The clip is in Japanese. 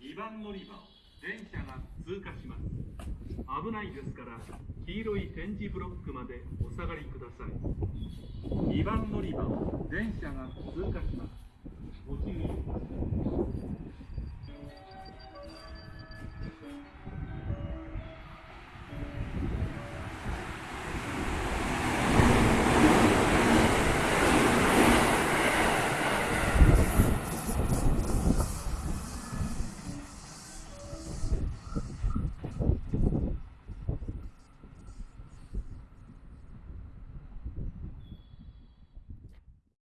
2番乗り場を電車が通過します。危ないですから黄色い点字ブロックまでお下がりください。2番乗り場を電車が通過します。